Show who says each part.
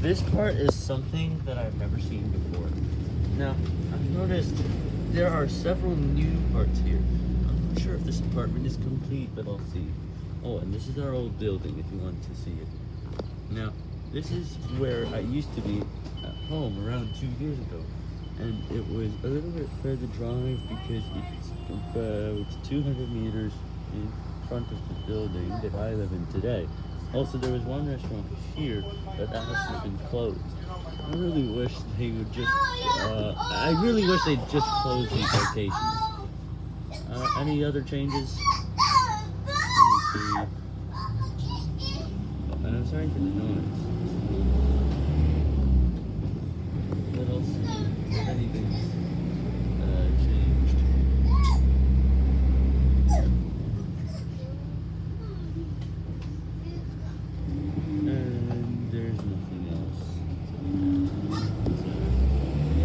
Speaker 1: This part is something that I've never seen before. Now, I've noticed there are several new parts here. I'm not sure if this apartment is complete, but I'll see. Oh, and this is our old building if you want to see it. Now, this is where I used to be at home around two years ago. And it was a little bit further drive because it's about 200 meters in front of the building that I live in today. Also, there was one restaurant here, but that has been closed. I really wish they would just, uh, I really wish they'd just close these locations. Uh, any other changes? See. I'm sorry for the noise.